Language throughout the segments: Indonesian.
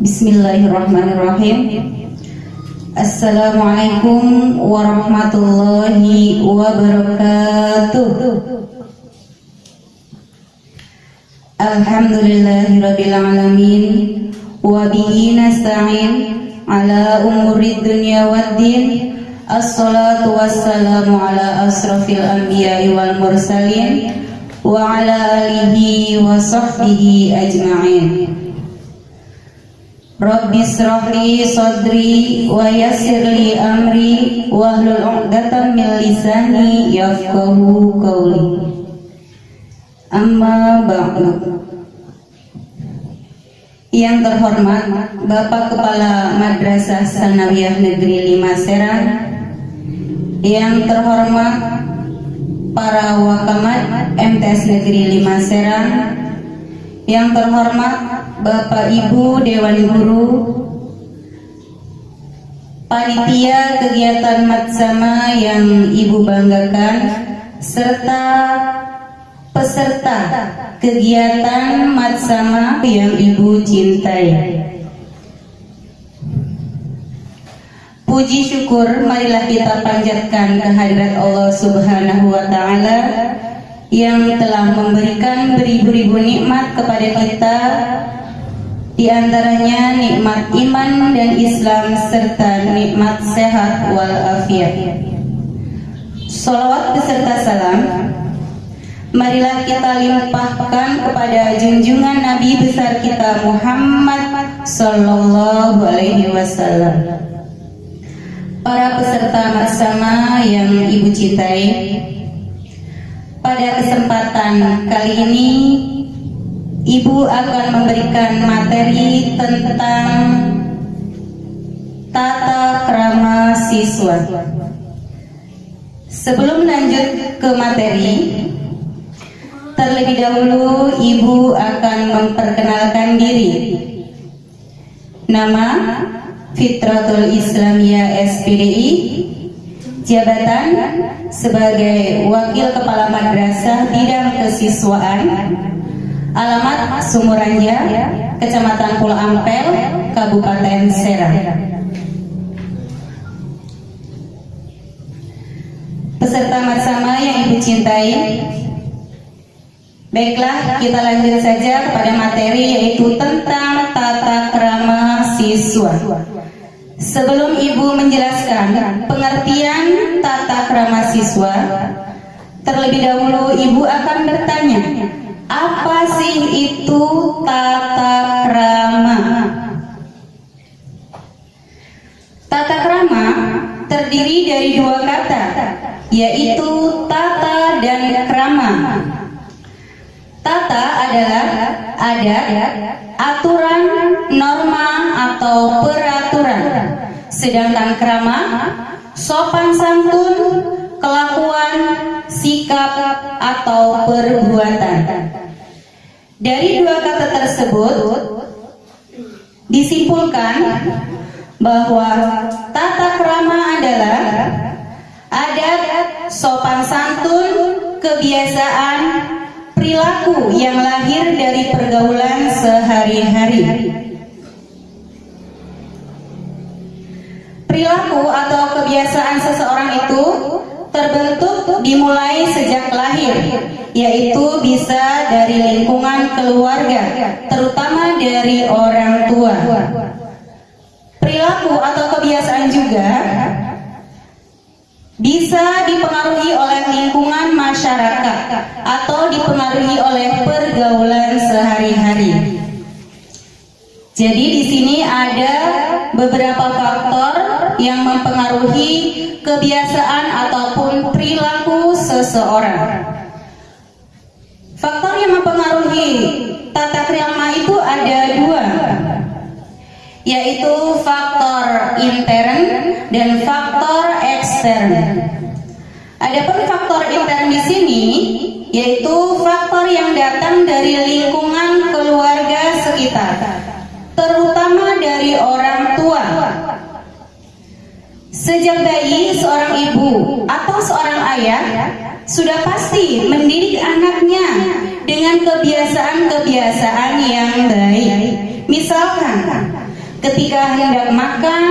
Bismillahirrahmanirrahim. Assalamualaikum warahmatullahi wabarakatuh. Alhamdulillahirabbil alamin wa bihi nasta'in ala umuri dunya waddin. Assalatu wassalamu ala asrafil anbiya'i wal mursalin wa ala alihi wa sahbihi ajma'in. Rabbi srahli sadri wa yassirli amri wahlul 'uqdatam min lisani yafqahu qawli. Amma ba'du. Yang terhormat Bapak Kepala Madrasah Sanawiyah Negeri 5 Serang Yang terhormat para wakamat MTS Negeri 5 Serang Yang terhormat Bapak Ibu Dewan Guru Panitia kegiatan Matsama yang Ibu banggakan serta peserta kegiatan Matsama yang Ibu cintai. Puji syukur marilah kita panjatkan kehadirat Allah Subhanahu wa taala yang telah memberikan beribu-ribu nikmat kepada kita di antaranya nikmat iman dan Islam serta nikmat sehat walafiat. Salawat beserta salam Marilah kita limpahkan kepada junjungan Nabi besar kita Muhammad Sallallahu Alaihi Wasallam. Para peserta bersama yang ibu cintai, pada kesempatan kali ini Ibu akan memberikan materi tentang tata krama siswa. Sebelum lanjut ke materi, terlebih dahulu Ibu akan memperkenalkan diri. Nama Fitratul Islamiyah SPDI, jabatan sebagai Wakil Kepala Madrasah Bidang Kesiswaan, Alamat Sumuranja, Kecamatan Pulau Ampel, Kabupaten Serang. Peserta bersama yang Ibu cintai, Baiklah, kita lanjut saja kepada materi yaitu tentang tata krama siswa. Sebelum Ibu menjelaskan pengertian tata krama siswa, terlebih dahulu Ibu akan bertanya, apa sih itu tata krama? Tata krama terdiri dari dua kata, yaitu tata dan krama. Tata adalah adat, aturan, norma, atau peraturan. Sedangkan krama, sopan santun, kelakuan, sikap, atau perbuatan. Dari dua kata tersebut, disimpulkan bahwa tata krama adalah adat, sopan santun, kebiasaan, perilaku yang lahir dari pergaulan sehari-hari. Perilaku atau kebiasaan seseorang itu terbentuk dimulai sejak lahir, yaitu bisa dari lingkungan keluarga, terutama dari orang tua. Perilaku atau kebiasaan juga bisa dipengaruhi oleh lingkungan masyarakat atau dipengaruhi oleh pergaulan sehari-hari. Jadi di sini ada beberapa faktor yang mempengaruhi kebiasaan ataupun perilaku seseorang. Mempengaruhi tata krama itu ada dua, yaitu faktor intern dan faktor ekstern. Adapun faktor intern di sini yaitu faktor yang datang dari lingkungan keluarga sekitar, terutama dari orang tua. Sejak bayi, seorang ibu atau seorang ayah sudah pasti mendidik anaknya dengan kebiasaan-kebiasaan yang baik. Misalkan, Ketika hendak makan,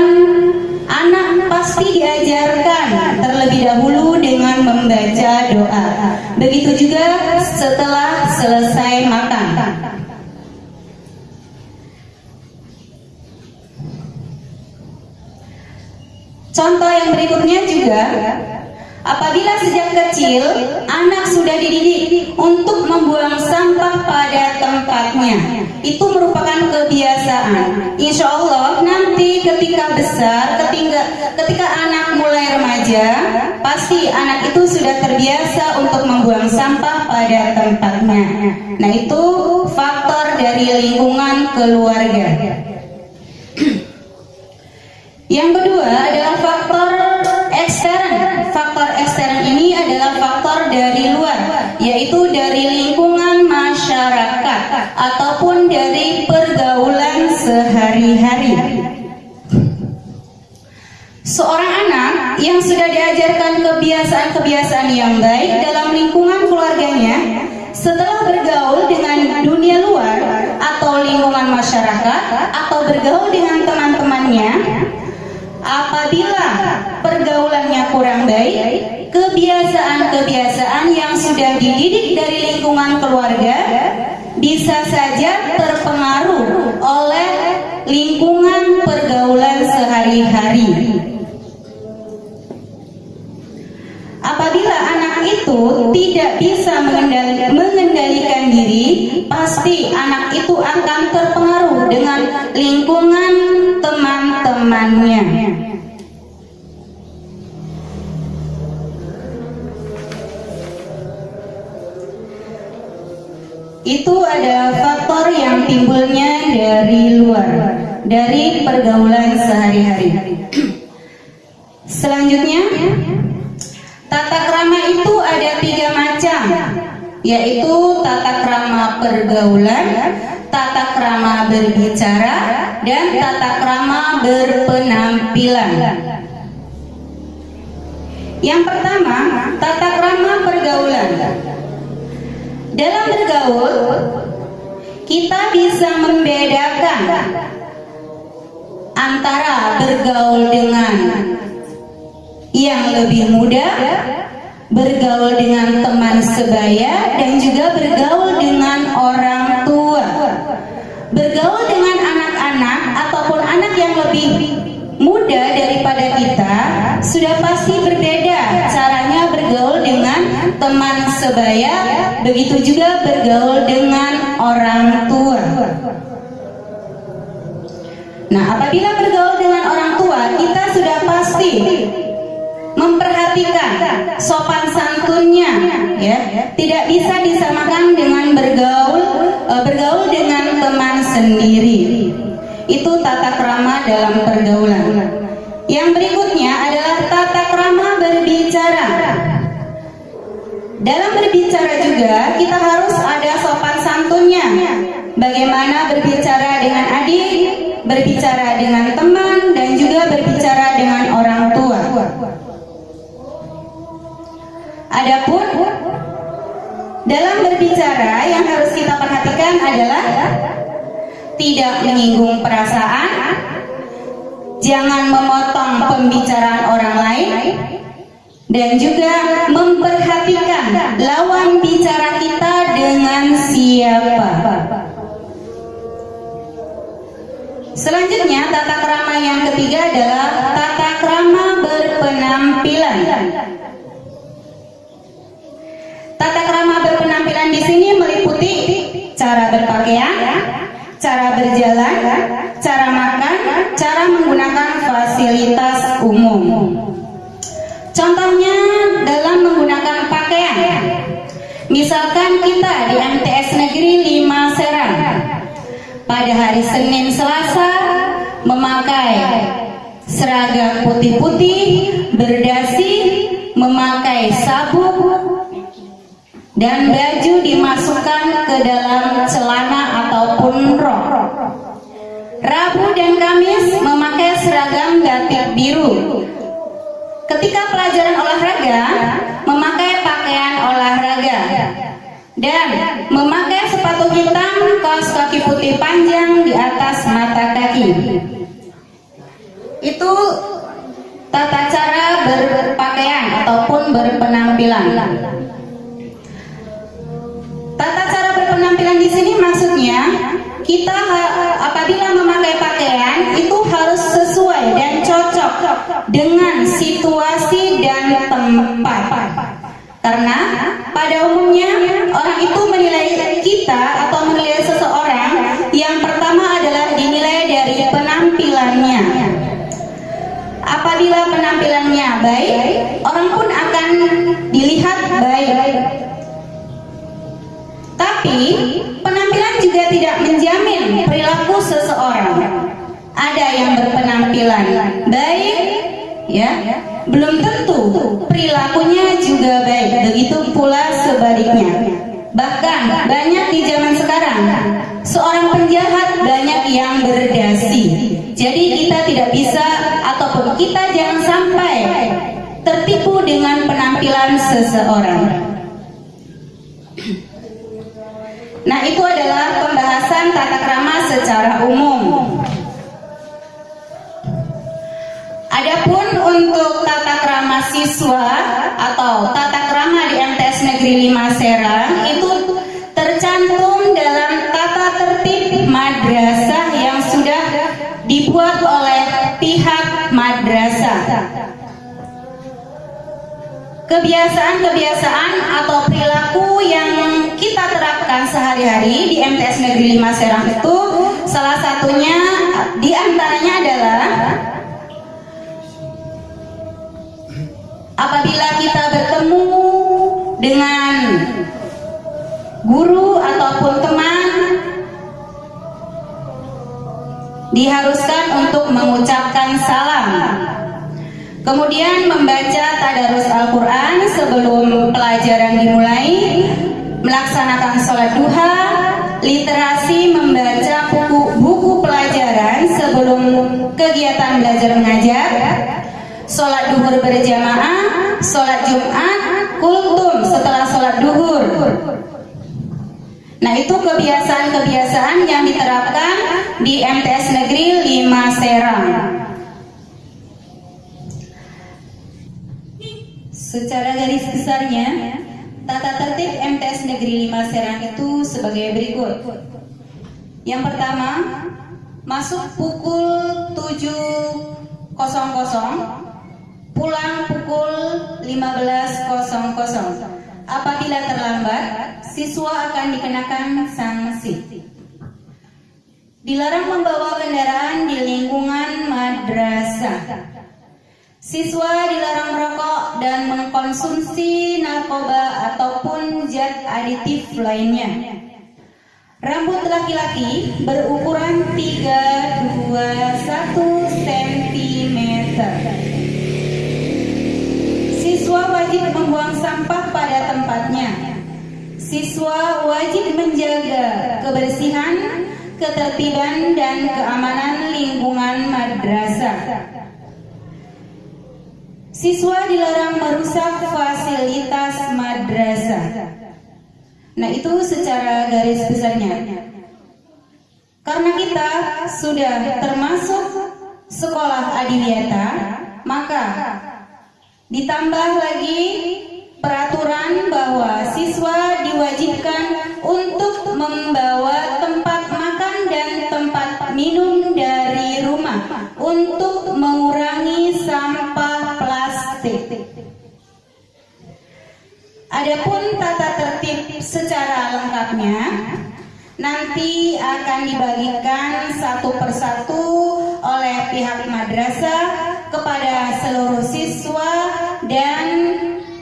anak pasti diajarkan terlebih dahulu dengan membaca doa. Begitu juga setelah selesai makan. Contoh yang berikutnya juga Apabila sejak kecil anak sudah dididik untuk membuang sampah pada tempatnya, itu merupakan kebiasaan. Insya Allah nanti ketika besar, ketika ketika anak mulai remaja, pasti anak itu sudah terbiasa untuk membuang sampah pada tempatnya. Nah itu faktor dari lingkungan keluarga. Yang kedua adalah faktor faktor dari luar, yaitu dari lingkungan masyarakat ataupun dari pergaulan sehari-hari. Seorang anak yang sudah diajarkan kebiasaan-kebiasaan yang baik dalam lingkungan keluarganya, setelah bergaul dengan dunia luar atau lingkungan masyarakat atau bergaul dengan teman-temannya, apabila pergaulannya kurang baik, kebiasaan-kebiasaan yang sudah dididik dari lingkungan keluarga bisa saja terpengaruh oleh lingkungan pergaulan sehari-hari. Apabila anak itu tidak bisa mengendalikan diri, pasti anak itu akan terpengaruh dengan lingkungan ada faktor yang timbulnya dari luar, dari pergaulan sehari-hari. Selanjutnya, tata krama itu ada tiga macam, yaitu tata krama pergaulan, tata krama berbicara, dan tata krama berpenampilan. Yang pertama, tata krama pergaulan. Dalam bergaul, kita bisa membedakan antara bergaul dengan yang lebih muda, bergaul dengan teman sebaya, dan juga bergaul dengan orang tua. Bergaul dengan anak-anak ataupun anak yang lebih muda daripada kita sudah pasti berbeda caranya bergaul dengan teman sebaya, begitu juga bergaul dengan orang tua. Nah, apabila bergaul dengan orang tua, kita sudah pasti memperhatikan sopan santunnya ya. Tidak bisa disamakan dengan bergaul e, bergaul dengan teman sendiri. Itu tata krama dalam pergaulan. Yang berikutnya adalah tata krama berbicara dalam berbicara juga kita harus ada sopan santunnya. Bagaimana berbicara dengan adik berbicara dengan teman dan juga berbicara dengan orang tua. Adapun dalam berbicara yang harus kita perhatikan adalah tidak menyinggung perasaan, jangan memotong pembicaraan orang lain, dan juga lawan bicara kita dengan siapa. Selanjutnya, tata krama yang ketiga adalah tata krama berpenampilan. Tata krama berpenampilan di sini meliputi cara berpakaian, cara berjalan, Misalkan kita di MTS Negeri 5 Serang pada hari Senin Selasa memakai seragam putih-putih, berdasi, memakai sabuk, dan baju dimasukkan ke dalam celana ataupun rok. Rabu dan Kamis memakai seragam batik biru. Ketika pelajaran olahraga, memakai pakaian olahraga dan memakai sepatu hitam kaos kaki putih panjang di atas mata kaki. itu tata cara berpakaian ataupun berpenampilan. Tata cara berpenampilan di sini maksudnya kita apabila memakai pakaian itu harus sesuai dan cocok dengan situasi dan tempat. Karena pada umumnya orang itu menilai kita atau menilai seseorang yang pertama adalah dinilai dari penampilannya. Apabila penampilannya baik, orang pun akan dilihat baik. Tapi penampilan juga tidak menjamin perilaku seseorang. Ada yang berpenampilan baik, ya, belum tentu perilakunya juga baik. Begitu pula sebaliknya. Bahkan banyak di zaman sekarang seorang penjahat banyak yang berdasi. Jadi kita tidak bisa ataupun kita jangan sampai tertipu dengan penampilan seseorang. Siswa atau tata krama di MTS Negeri 5 Serang itu tercantum dalam tata tertib madrasah yang sudah dibuat oleh pihak madrasah. Kebiasaan-kebiasaan atau perilaku yang kita terapkan sehari-hari di MTS Negeri 5 Serang itu salah satunya di antaranya adalah apabila kita bertemu dengan guru ataupun teman diharuskan untuk mengucapkan salam. Kemudian membaca tadarus Al-Quran sebelum pelajaran dimulai melaksanakan sholat duha literasi membaca buku, buku pelajaran sebelum kegiatan belajar mengajar sholat duhur berjamaah, sholat jumat, kultum setelah sholat duhur. Nah itu kebiasaan-kebiasaan yang diterapkan di MTS Negeri 5 Serang. Secara garis besarnya, tata tertib MTS Negeri 5 Serang itu sebagai berikut. Yang pertama, masuk pukul 7.00 pulang pukul 15.00. Apabila terlambat, siswa akan dikenakan sanksi. Dilarang membawa kendaraan di lingkungan madrasah. Siswa dilarang merokok dan mengkonsumsi narkoba ataupun zat aditif lainnya. Rambut laki-laki berukuran 321 cm. Siswa wajib membuang sampah pada tempatnya. Siswa wajib menjaga kebersihan, ketertiban, dan keamanan lingkungan madrasah. Siswa dilarang merusak fasilitas madrasah. Nah, itu secara garis besarnya. Karena kita sudah termasuk sekolah adiwiyata, maka Ditambah lagi peraturan bahwa siswa diwajibkan untuk membawa tempat makan dan tempat minum dari rumah untuk mengurangi sampah plastik. Adapun tata tertib secara lengkapnya nanti akan dibagikan satu persatu oleh pihak madrasah kepada seluruh siswa dan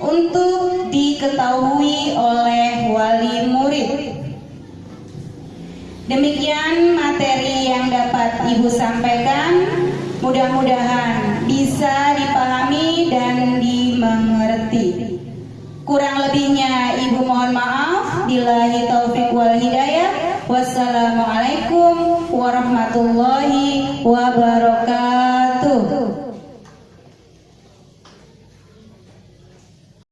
untuk diketahui oleh wali murid. Demikian materi yang dapat Ibu sampaikan. Mudah-mudahan bisa dipahami dan dimengerti. Kurang lebihnya Ibu mohon maaf. Billahi taufik wal hidayah. Wassalamualaikum warahmatullahi wabarakatuh.